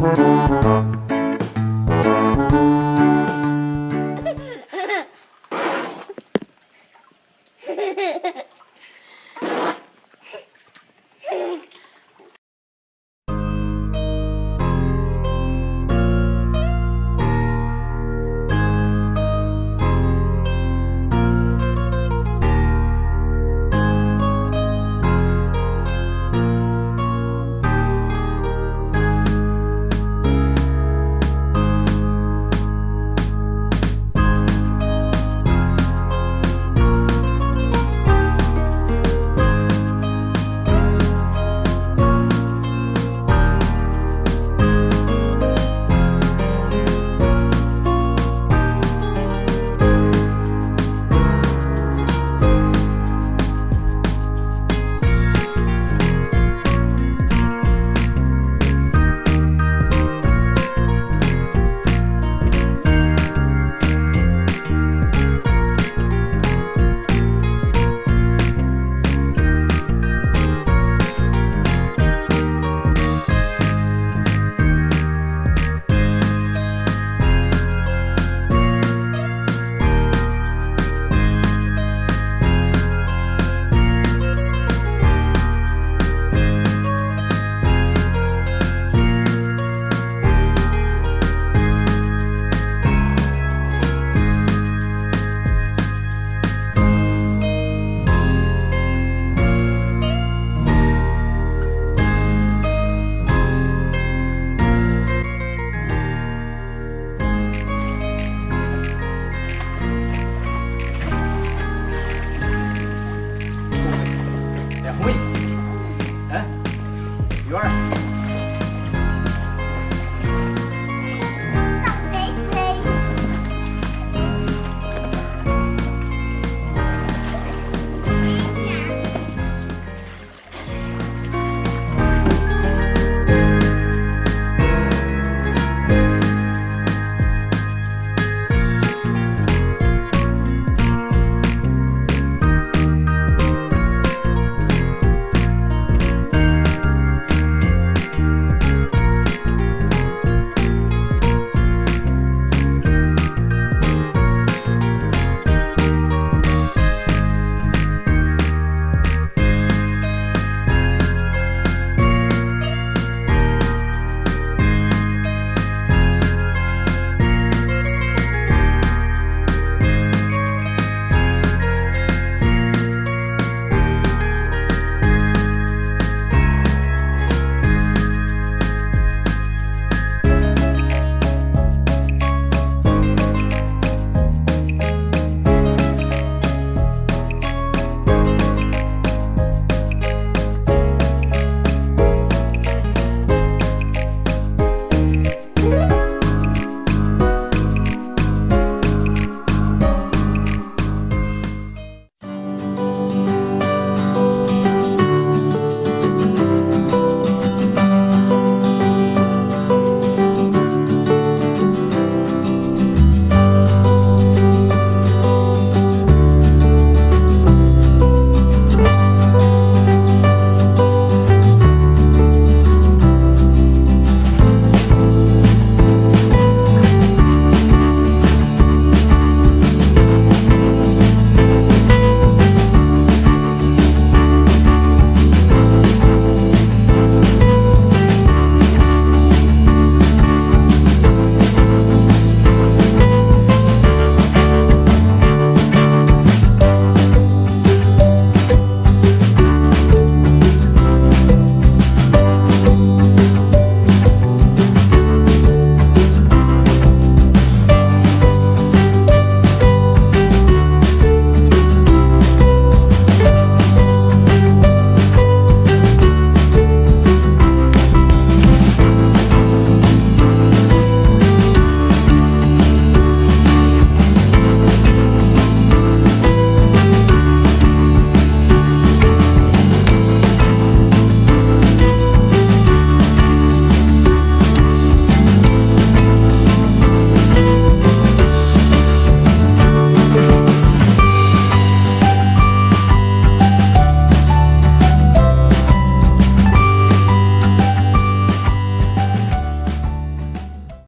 Música